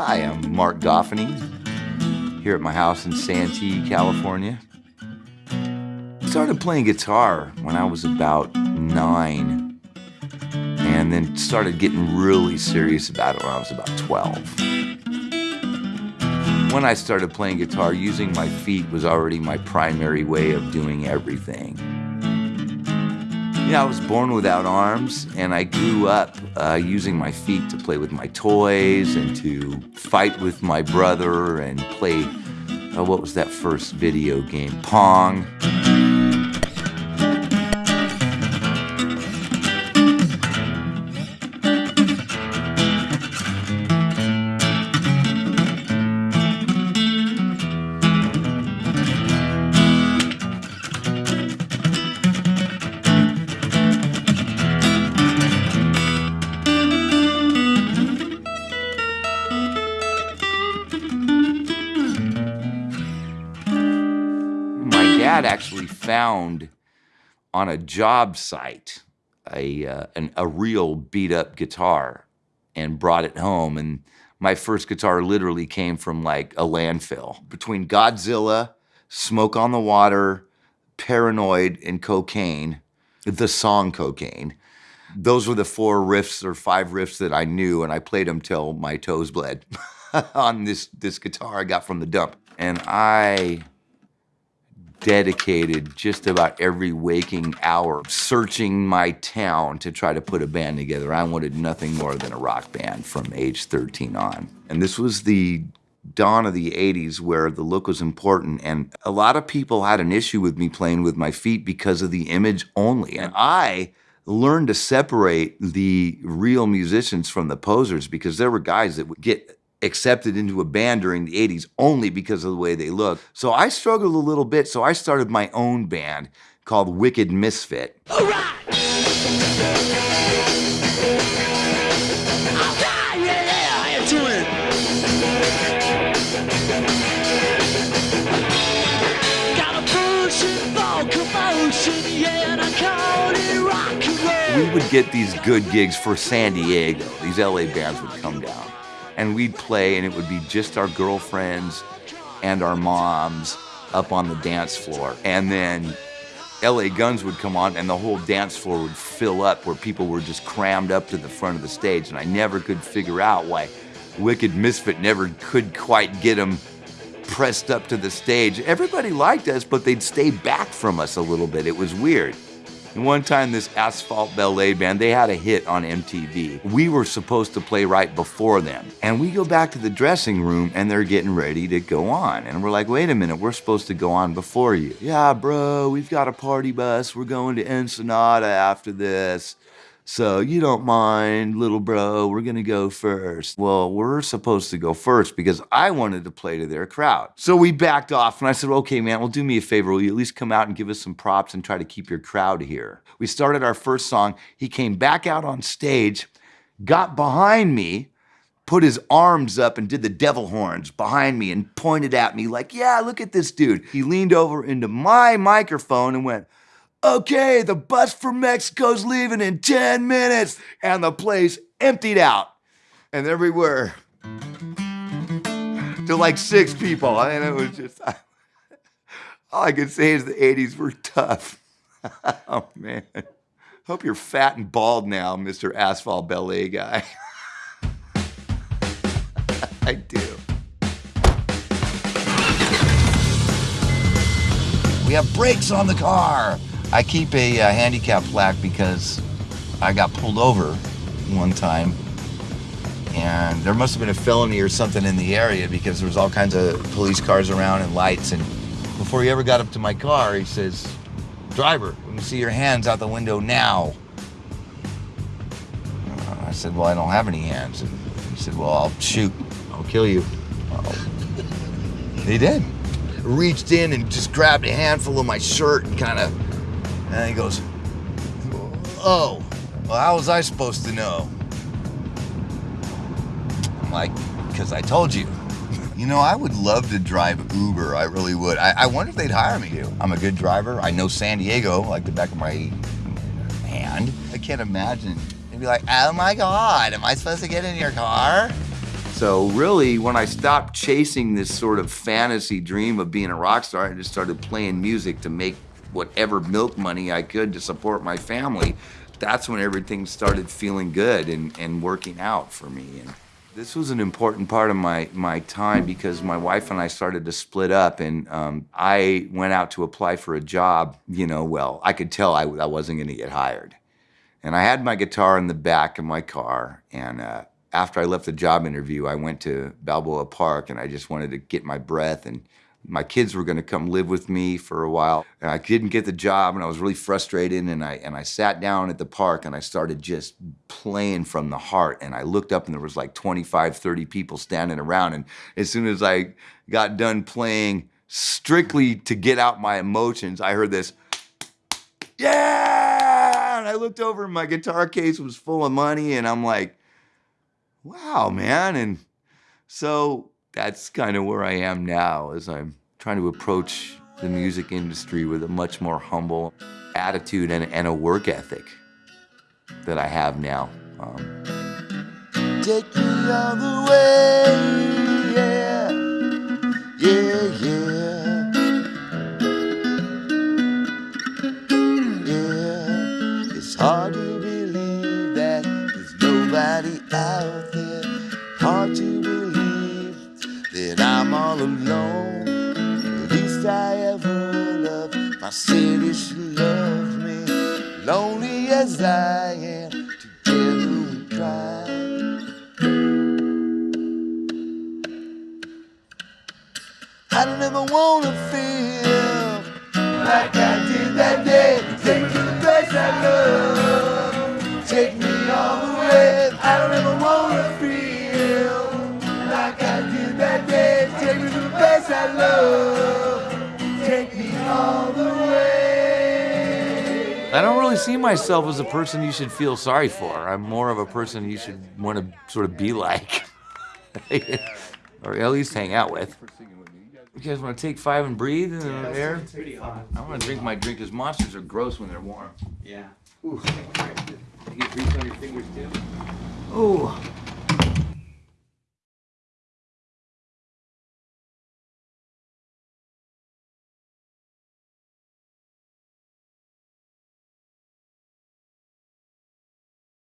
Hi, I'm Mark Goffeney here at my house in Santee, California. I started playing guitar when I was about nine and then started getting really serious about it when I was about 12. When I started playing guitar, using my feet was already my primary way of doing everything. Yeah, I was born without arms, and I grew up uh, using my feet to play with my toys and to fight with my brother and play, uh, what was that first video game? Pong. Dad actually found on a job site a, uh, an, a real beat up guitar and brought it home. And my first guitar literally came from like a landfill. Between Godzilla, Smoke on the Water, Paranoid, and Cocaine, the song Cocaine, those were the four riffs or five riffs that I knew, and I played them till my toes bled on this, this guitar I got from the dump. And I dedicated just about every waking hour searching my town to try to put a band together. I wanted nothing more than a rock band from age 13 on. And this was the dawn of the 80s where the look was important and a lot of people had an issue with me playing with my feet because of the image only. And I learned to separate the real musicians from the posers because there were guys that would get accepted into a band during the 80s only because of the way they look. So I struggled a little bit, so I started my own band called Wicked Misfit. We would get these good gigs for San Diego. These LA bands would come down and we'd play and it would be just our girlfriends and our moms up on the dance floor. And then LA Guns would come on and the whole dance floor would fill up where people were just crammed up to the front of the stage. And I never could figure out why Wicked Misfit never could quite get them pressed up to the stage. Everybody liked us, but they'd stay back from us a little bit. It was weird. And one time this Asphalt Ballet Band, they had a hit on MTV. We were supposed to play right before them. And we go back to the dressing room and they're getting ready to go on. And we're like, wait a minute, we're supposed to go on before you. Yeah, bro, we've got a party bus. We're going to Ensenada after this. So you don't mind, little bro, we're gonna go first. Well, we're supposed to go first because I wanted to play to their crowd. So we backed off and I said, okay, man, well, do me a favor. Will you at least come out and give us some props and try to keep your crowd here? We started our first song. He came back out on stage, got behind me, put his arms up and did the devil horns behind me and pointed at me like, yeah, look at this dude. He leaned over into my microphone and went, okay, the bus from Mexico's leaving in 10 minutes. And the place emptied out. And everywhere to like six people. And it was just, all I could say is the 80s were tough. oh, man. Hope you're fat and bald now, Mr. Asphalt Ballet guy. I do. We have brakes on the car. I keep a uh, handicap plaque because I got pulled over one time and there must have been a felony or something in the area because there was all kinds of police cars around and lights and before he ever got up to my car he says driver let me see your hands out the window now. Uh, I said well I don't have any hands. And he said well I'll shoot. I'll kill you. He did. Reached in and just grabbed a handful of my shirt and kind of and he goes, oh, well, how was I supposed to know? I'm like, because I told you. You know, I would love to drive Uber. I really would. I, I wonder if they'd hire me. I'm a good driver. I know San Diego like the back of my hand. I can't imagine. They'd be like, oh my God, am I supposed to get in your car? So really, when I stopped chasing this sort of fantasy dream of being a rock star, I just started playing music to make whatever milk money I could to support my family. That's when everything started feeling good and, and working out for me. And this was an important part of my, my time because my wife and I started to split up and um, I went out to apply for a job, you know, well, I could tell I, I wasn't gonna get hired. And I had my guitar in the back of my car and uh, after I left the job interview, I went to Balboa Park and I just wanted to get my breath and my kids were going to come live with me for a while. And I didn't get the job and I was really frustrated and I and I sat down at the park and I started just playing from the heart and I looked up and there was like 25, 30 people standing around and as soon as I got done playing strictly to get out my emotions, I heard this yeah! And I looked over and my guitar case was full of money and I'm like wow, man. And so that's kind of where I am now as I'm trying to approach the music industry with a much more humble attitude and, and a work ethic that I have now. Um, Take me all the way, yeah, yeah, yeah. All alone. The least I ever loved my city, she loves me. Lonely as I am, together we cry. I don't ever wanna feel like I did that day. Take me to the place I love. Take me all the way. I don't ever wanna feel see myself as a person you should feel sorry for. I'm more of a person you should want to sort of be like, or at least hang out with. You guys want to take five and breathe in the air? I want to drink my drink because monsters are gross when they're warm. Yeah. You get grease on your fingers too? Ooh.